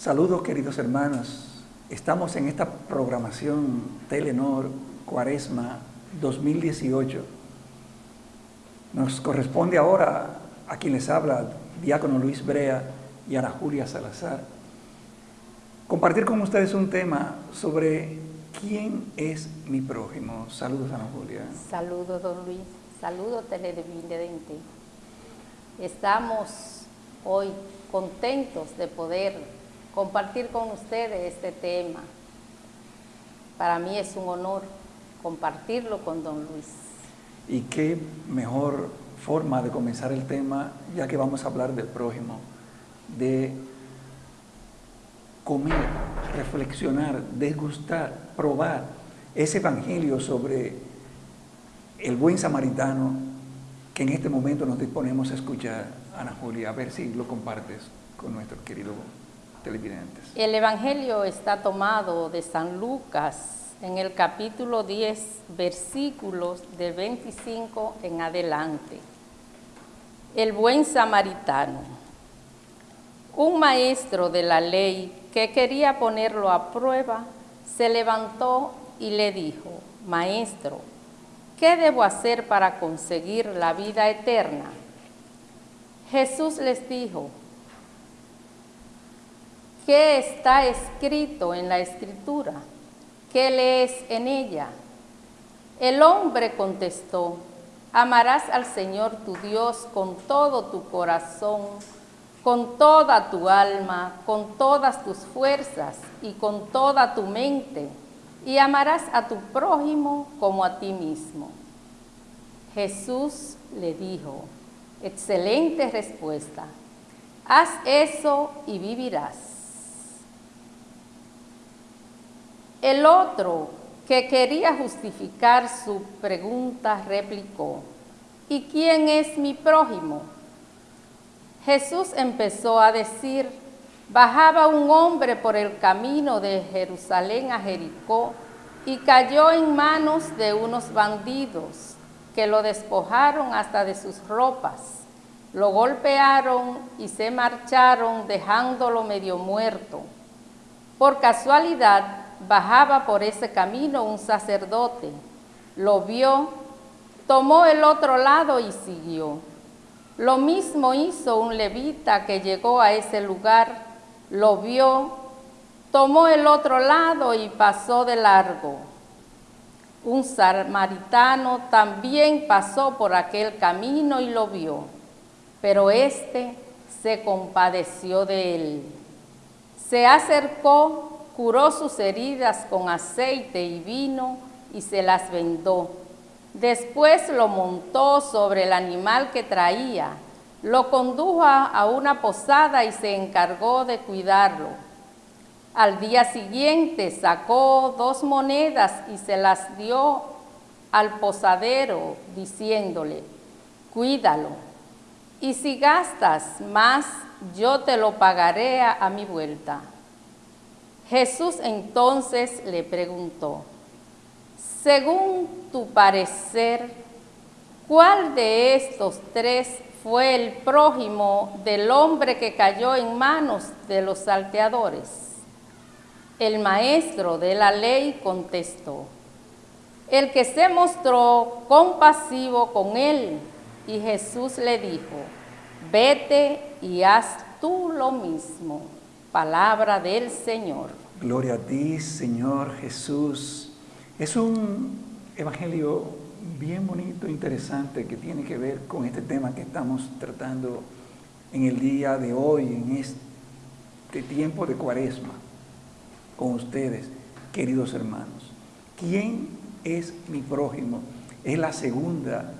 Saludos queridos hermanos, estamos en esta programación Telenor Cuaresma 2018. Nos corresponde ahora a quien les habla, Diácono Luis Brea y Ana Julia Salazar, compartir con ustedes un tema sobre quién es mi prójimo. Saludos Ana Julia. Saludos don Luis, saludos televidente. Estamos hoy contentos de poder compartir con ustedes este tema. Para mí es un honor compartirlo con don Luis. Y qué mejor forma de comenzar el tema, ya que vamos a hablar del prójimo, de comer, reflexionar, degustar, probar ese evangelio sobre el buen samaritano que en este momento nos disponemos a escuchar, Ana Julia, a ver si lo compartes con nuestro querido El Evangelio está tomado de San Lucas en el capítulo 10, versículos de 25 en adelante. El buen samaritano. Un maestro de la ley que quería ponerlo a prueba, se levantó y le dijo, Maestro, ¿qué debo hacer para conseguir la vida eterna? Jesús les dijo, ¿Qué está escrito en la escritura? ¿Qué lees en ella? El hombre contestó, amarás al Señor tu Dios con todo tu corazón, con toda tu alma, con todas tus fuerzas y con toda tu mente, y amarás a tu prójimo como a ti mismo. Jesús le dijo, excelente respuesta, haz eso y vivirás. El otro, que quería justificar su pregunta, replicó, ¿y quién es mi prójimo? Jesús empezó a decir, bajaba un hombre por el camino de Jerusalén a Jericó y cayó en manos de unos bandidos que lo despojaron hasta de sus ropas, lo golpearon y se marcharon dejándolo medio muerto. Por casualidad, bajaba por ese camino un sacerdote, lo vio, tomó el otro lado y siguió. Lo mismo hizo un levita que llegó a ese lugar, lo vio, tomó el otro lado y pasó de largo. Un samaritano también pasó por aquel camino y lo vio, pero éste se compadeció de él. Se acercó curó sus heridas con aceite y vino y se las vendó. Después lo montó sobre el animal que traía, lo condujo a una posada y se encargó de cuidarlo. Al día siguiente sacó dos monedas y se las dio al posadero, diciéndole, cuídalo, y si gastas más, yo te lo pagaré a, mi vuelta. Jesús entonces le preguntó, según tu parecer, ¿cuál de estos tres fue el prójimo del hombre que cayó en manos de los salteadores? El maestro de la ley contestó, el que se mostró compasivo con él. Y Jesús le dijo, vete y haz tú lo mismo. Palabra del Señor. Gloria a ti, Señor Jesús. Es un evangelio bien bonito, interesante, que tiene que ver con este tema que estamos tratando en el día de hoy, en este tiempo de cuaresma, con ustedes, queridos hermanos. ¿Quién es mi prójimo? Es la segunda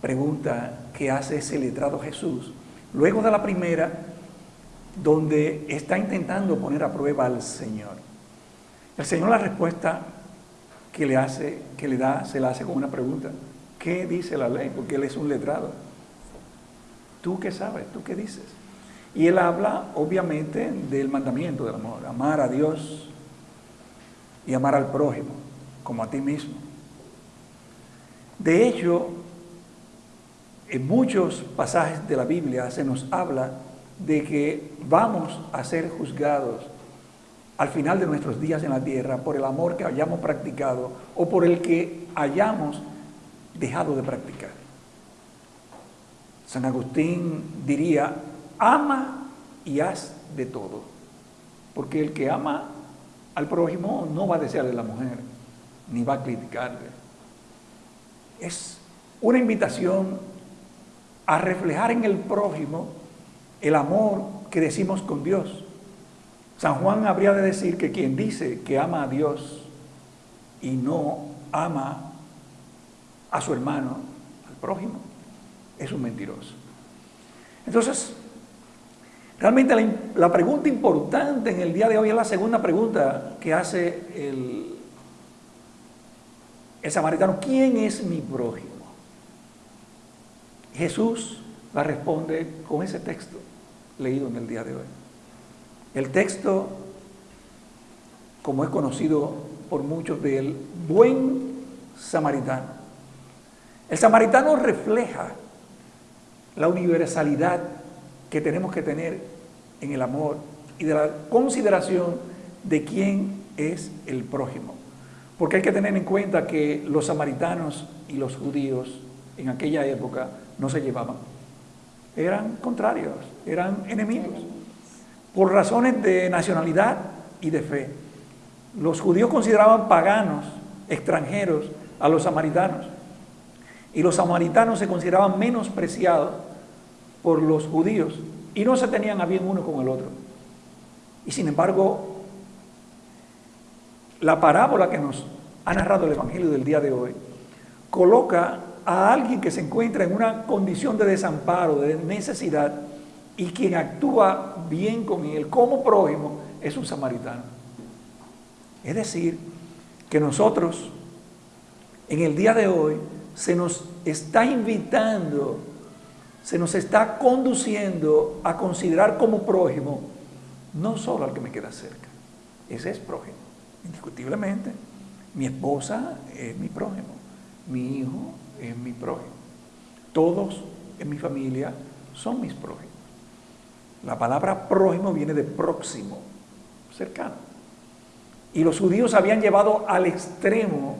pregunta que hace ese letrado Jesús. Luego de la primera, donde está intentando poner a prueba al Señor. El Señor la respuesta que le hace, que le da, se la hace con una pregunta. ¿Qué dice la ley? Porque Él es un letrado. ¿Tú qué sabes? ¿Tú qué dices? Y Él habla, obviamente, del mandamiento del amor. Amar a Dios y amar al prójimo, como a ti mismo. De hecho, en muchos pasajes de la Biblia se nos habla de que vamos a ser juzgados al final de nuestros días en la tierra por el amor que hayamos practicado o por el que hayamos dejado de practicar. San Agustín diría, ama y haz de todo, porque el que ama al prójimo no va a desearle a la mujer, ni va a criticarle. Es una invitación a reflejar en el prójimo el amor que decimos con Dios. San Juan habría de decir que quien dice que ama a Dios y no ama a su hermano, al prójimo, es un mentiroso. Entonces, realmente la, pregunta importante en el día de hoy es la segunda pregunta que hace el, el samaritano. ¿Quién es mi prójimo? Jesús la responde con ese texto leído en el día de hoy. El texto, como es conocido por muchos del buen samaritano. El samaritano refleja la universalidad que tenemos que tener en el amor y de la consideración de quién es el prójimo. Porque hay que tener en cuenta que los samaritanos y los judíos en aquella época no se llevaban. Eran contrarios, eran enemigos, por razones de nacionalidad y de fe. Los judíos consideraban paganos, extranjeros, a los samaritanos. Y los samaritanos se consideraban menospreciados por los judíos y no se tenían a bien uno con el otro. Y sin embargo, la parábola que nos ha narrado el Evangelio del día de hoy coloca a alguien que se encuentra en una condición de desamparo, de necesidad, y quien actúa bien con él como prójimo es un samaritano. Es decir, que nosotros en el día de hoy se nos está invitando, se nos está conduciendo a considerar como prójimo no solo al que me queda cerca, ese es prójimo, indiscutiblemente. Mi esposa es mi prójimo, mi hijo es mi prójimo. Todos en mi familia son mis prójimos. La palabra prójimo viene de próximo, cercano. Y los judíos habían llevado al extremo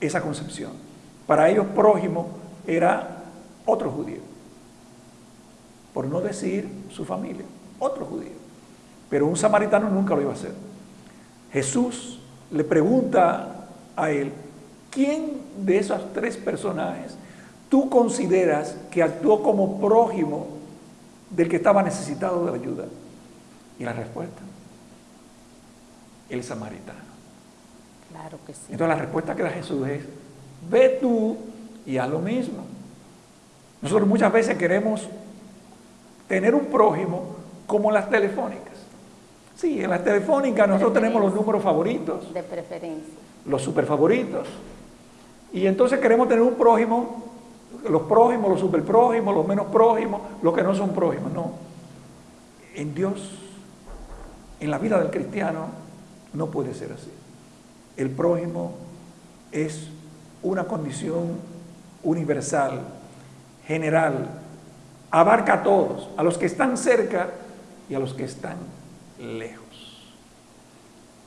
esa concepción. Para ellos prójimo era otro judío. Por no decir su familia, otro judío. Pero un samaritano nunca lo iba a hacer. Jesús le pregunta a él, ¿quién de esos tres personajes tú consideras que actuó como prójimo del que estaba necesitado de ayuda? Y la respuesta, el samaritano. Claro que sí. Entonces la respuesta que da Jesús es, ve tú y haz lo mismo. Nosotros muchas veces queremos tener un prójimo como las telefónicas. Sí, en las telefónicas nosotros tenemos los números favoritos. De preferencia. Los super favoritos. Y entonces queremos tener un prójimo, los prójimos, los super prójimos, los menos prójimos, los que no son prójimos. No. En Dios, en la vida del cristiano, no puede ser así. El prójimo es una condición universal, general, abarca a todos, a los que están cerca y a los que están lejos.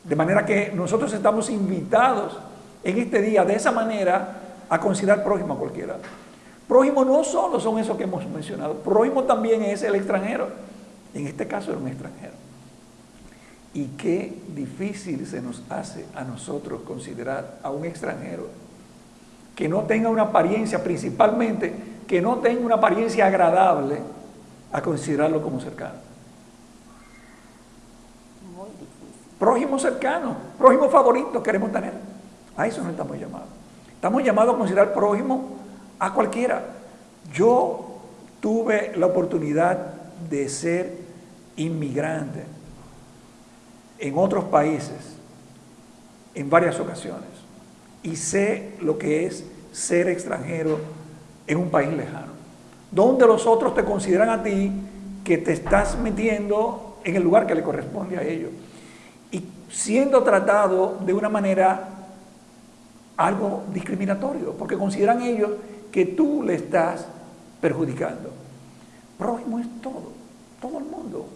De manera que nosotros estamos invitados en este día de esa manera a considerar prójimo a cualquiera. Prójimo no solo son esos que hemos mencionado, prójimo también es el extranjero. En este caso era un extranjero. Y qué difícil se nos hace a nosotros considerar a un extranjero que no tenga una apariencia, principalmente que no tenga una apariencia agradable, a considerarlo como cercano. Muy difícil. Prójimo cercano, prójimo favorito queremos tener. A eso no estamos llamados. Estamos llamados a considerar prójimo a cualquiera. Yo tuve la oportunidad de ser inmigrante en otros países en varias ocasiones y sé lo que es ser extranjero en un país lejano, donde los otros te consideran a ti que te estás metiendo en el lugar que le corresponde a ellos y siendo tratado de una manera algo discriminatorio, porque consideran ellos que tú le estás perjudicando. Prójimo es todo. Todo el mundo.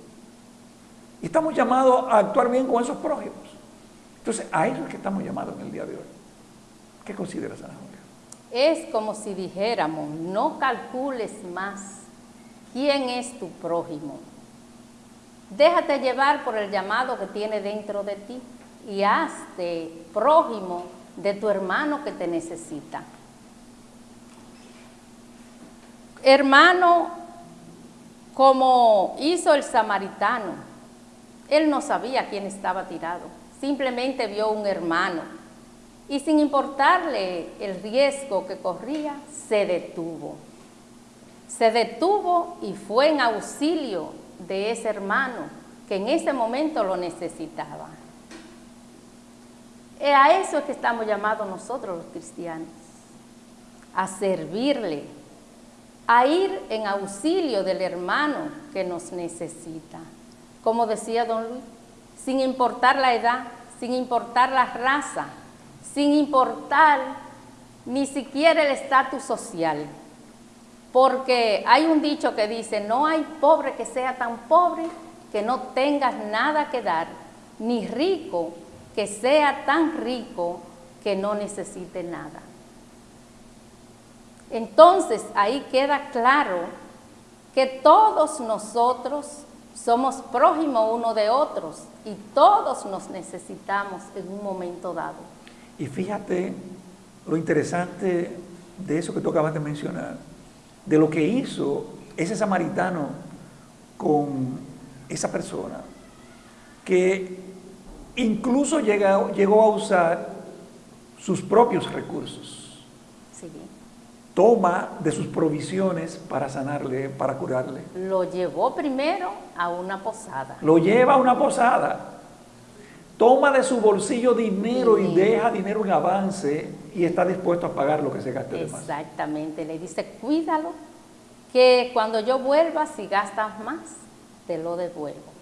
Y estamos llamados a actuar bien con esos prójimos. Entonces, a eso es que estamos llamados en el día de hoy. ¿Qué consideras, Ana Julia? Es como si dijéramos, no calcules más quién es tu prójimo. Déjate llevar por el llamado que tiene dentro de ti y hazte prójimo de tu hermano que te necesita. Hermano, como hizo el samaritano, él no sabía quién estaba tirado, simplemente vio un hermano y sin importarle el riesgo que corría, se detuvo. Se detuvo y fue en auxilio de ese hermano que en ese momento lo necesitaba. Y a eso es que estamos llamados nosotros los cristianos, a servirle, a ir en auxilio del hermano que nos necesita. Como decía don Luis, sin importar la edad, sin importar la raza, sin importar ni siquiera el estatus social. Porque hay un dicho que dice, no hay pobre que sea tan pobre que no tengas nada que dar, ni rico que sea tan rico que no necesite nada. Entonces ahí queda claro que todos nosotros somos prójimos uno de otros y todos nos necesitamos en un momento dado. Y fíjate lo interesante de eso que tú acabas de mencionar, de lo que hizo ese samaritano con esa persona, que incluso llegó a usar sus propios recursos. Toma de sus provisiones para sanarle, para curarle. Lo llevó primero a una posada. Lo lleva a una posada. Toma de su bolsillo dinero y deja dinero en avance y está dispuesto a pagar lo que se gaste de más. Exactamente. Le dice, cuídalo, que cuando yo vuelva, si gastas más, te lo devuelvo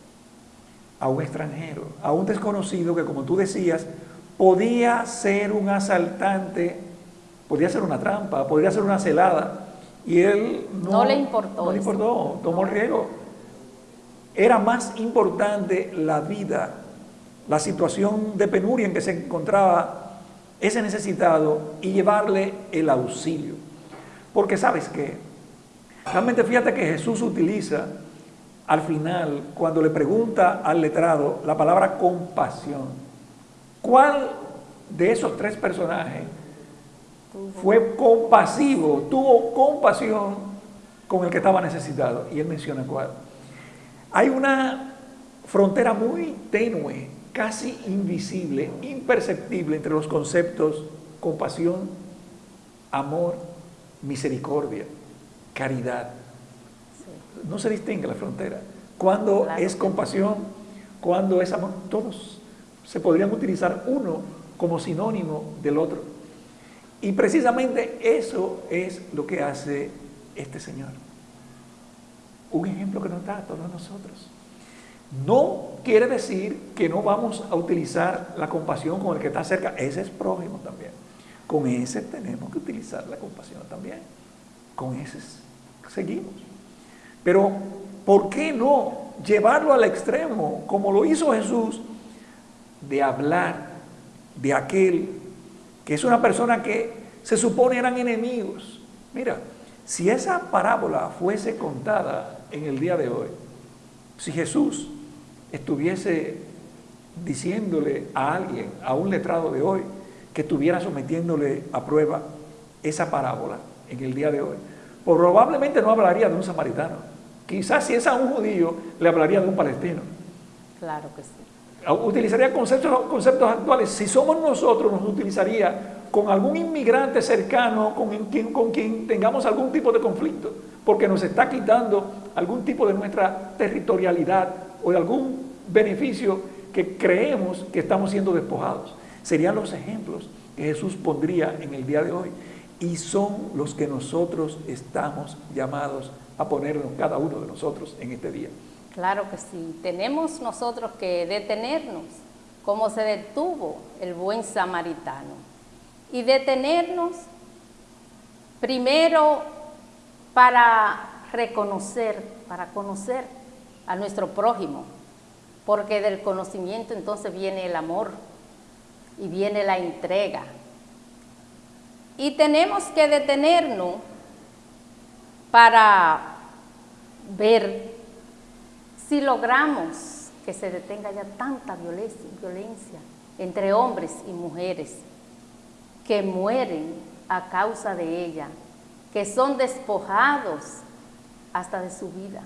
a un extranjero, a un desconocido que, como tú decías, podía ser un asaltante, podía ser una trampa, podría ser una celada, y él no, le importó. No le importó, tomó el riesgo. Era más importante la vida, la situación de penuria en que se encontraba ese necesitado y llevarle el auxilio. Porque sabes que, realmente fíjate que Jesús utiliza al final, cuando le pregunta al letrado la palabra compasión, ¿cuál de esos tres personajes fue compasivo, tuvo compasión con el que estaba necesitado? Y él menciona cuál. Hay una frontera muy tenue, casi invisible, imperceptible entre los conceptos compasión, amor, misericordia, caridad no se distingue la frontera. Cuando es compasión, cuando es amor, todos se podrían utilizar uno como sinónimo del otro. Y precisamente eso es lo que hace este Señor. Un ejemplo que nos da a todos nosotros. No quiere decir que no vamos a utilizar la compasión con el que está cerca. Ese es prójimo también. Con ese tenemos que utilizar la compasión también. Con ese seguimos. Pero, ¿por qué no llevarlo al extremo, como lo hizo Jesús, de hablar de aquel que es una persona que se supone eran enemigos? Mira, si esa parábola fuese contada en el día de hoy, si Jesús estuviese diciéndole a alguien, a un letrado de hoy, que estuviera sometiéndole a prueba esa parábola en el día de hoy, probablemente no hablaría de un samaritano, Quizás si es a un judío, le hablaría de un palestino. Claro que sí. Utilizaría conceptos, conceptos actuales. Si somos nosotros, nos utilizaría con algún inmigrante cercano con quien, con quien tengamos algún tipo de conflicto, porque nos está quitando algún tipo de nuestra territorialidad o de algún beneficio que creemos que estamos siendo despojados. Serían los ejemplos que Jesús pondría en el día de hoy y son los que nosotros estamos llamados a ponernos cada uno de nosotros en este día. Claro que sí, tenemos nosotros que detenernos como se detuvo el buen samaritano y detenernos primero para reconocer, para conocer a nuestro prójimo, porque del conocimiento entonces viene el amor y viene la entrega. Y tenemos que detenernos para ver si logramos que se detenga ya tanta violencia, violencia entre hombres y mujeres que mueren a causa de ella, que son despojados hasta de su vida.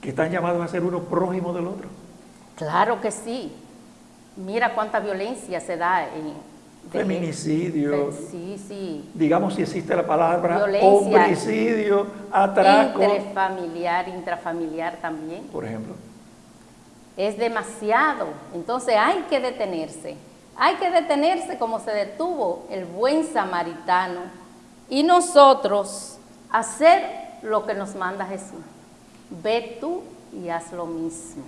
Que están llamados a ser uno prójimo del otro. Claro que sí. Mira cuánta violencia se da en... Feminicidio. sí, sí. Digamos si existe la palabra homicidio, atraco. Interfamiliar, intrafamiliar también. Por ejemplo. Es demasiado. Entonces hay que detenerse. Hay que detenerse como se detuvo el buen samaritano y nosotros hacer lo que nos manda Jesús. Ve tú y haz lo mismo.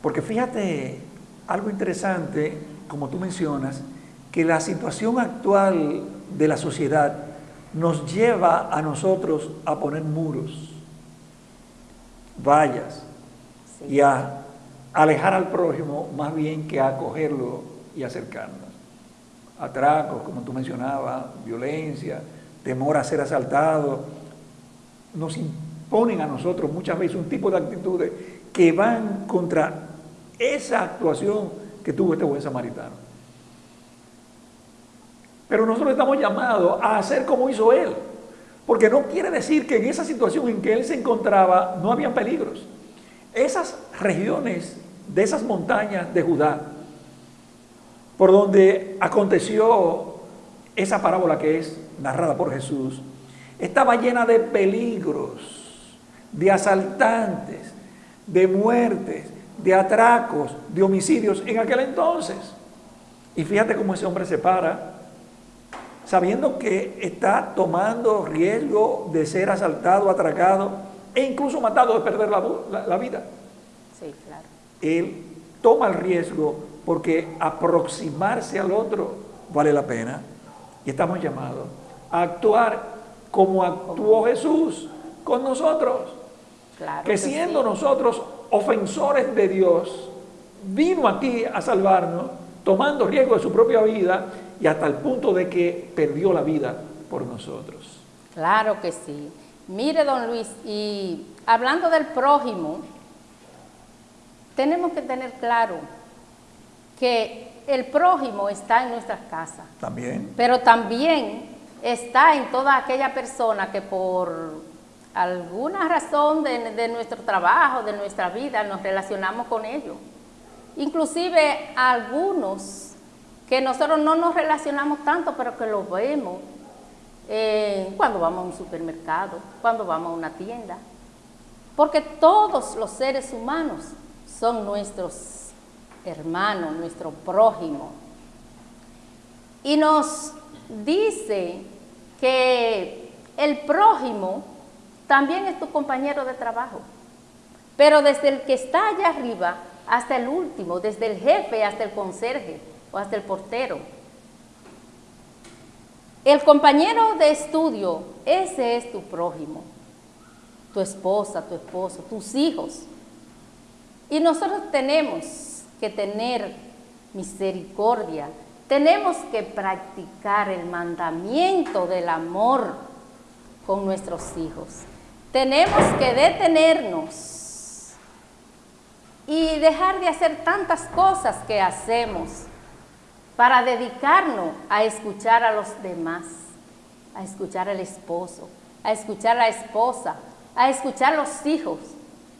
Porque fíjate algo interesante, como tú mencionas, que la situación actual de la sociedad nos lleva a nosotros a poner muros, vallas, y a alejar al prójimo más bien que a acogerlo y acercarnos. Atracos, como tú mencionabas, violencia, temor a ser asaltado, nos imponen a nosotros muchas veces un tipo de actitudes que van contra esa actuación que tuvo este buen samaritano. Pero nosotros estamos llamados a hacer como hizo él, porque no quiere decir que en esa situación en que él se encontraba no habían peligros. Esas regiones de esas montañas de Judá, por donde aconteció esa parábola que es narrada por Jesús, estaba llena de peligros, de asaltantes, de muertes, de atracos, de homicidios en aquel entonces. Y fíjate cómo ese hombre se para, sabiendo que está tomando riesgo de ser asaltado, atracado e incluso matado de perder la, la vida. Sí, claro. Él toma el riesgo porque aproximarse al otro vale la pena. Y estamos llamados a actuar como actuó Jesús con nosotros. que, siendo nosotros ofensores de Dios, vino aquí a salvarnos, tomando riesgo de su propia vida y hasta el punto de que perdió la vida por nosotros. Claro que sí. Mire, don Luis, y hablando del prójimo, tenemos que tener claro que el prójimo está en nuestras casas. También. Pero también está en toda aquella persona que por alguna razón de, nuestro trabajo, de nuestra vida, nos relacionamos con ellos. Inclusive algunos que nosotros no nos relacionamos tanto, pero que lo vemos eh, cuando vamos a un supermercado, cuando vamos a una tienda. Porque todos los seres humanos son nuestros hermanos, nuestro prójimo. Y nos dice que el prójimo también es tu compañero de trabajo, pero desde el que está allá arriba hasta el último, desde el jefe hasta el conserje o hasta el portero. El compañero de estudio, ese es tu prójimo, tu esposa, tu esposo, tus hijos. Y nosotros tenemos que tener misericordia, tenemos que practicar el mandamiento del amor con nuestros hijos. Tenemos que detenernos y dejar de hacer tantas cosas que hacemos para dedicarnos a escuchar a los demás, a escuchar al esposo, a escuchar a la esposa, a escuchar a los hijos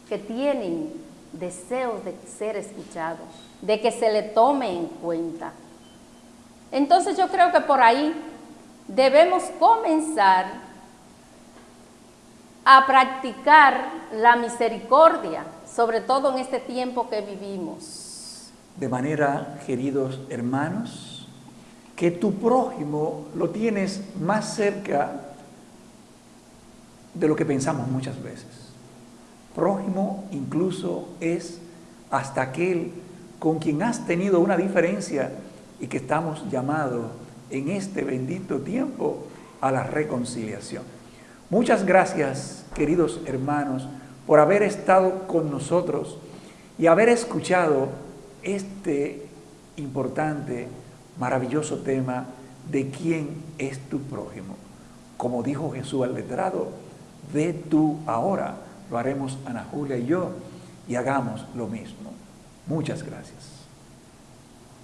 que tienen deseos de ser escuchados, de que se le tome en cuenta. Entonces yo creo que por ahí debemos comenzar a practicar la misericordia, sobre todo en este tiempo que vivimos. De manera, queridos hermanos, que tu prójimo lo tienes más cerca de lo que pensamos muchas veces. Prójimo incluso es hasta aquel con quien has tenido una diferencia y que estamos llamados en este bendito tiempo a la reconciliación. Muchas gracias, queridos hermanos, por haber estado con nosotros y haber escuchado este importante, maravilloso tema de quién es tu prójimo. Como dijo Jesús al letrado, ve tú ahora, lo haremos Ana Julia y yo, y hagamos lo mismo. Muchas gracias.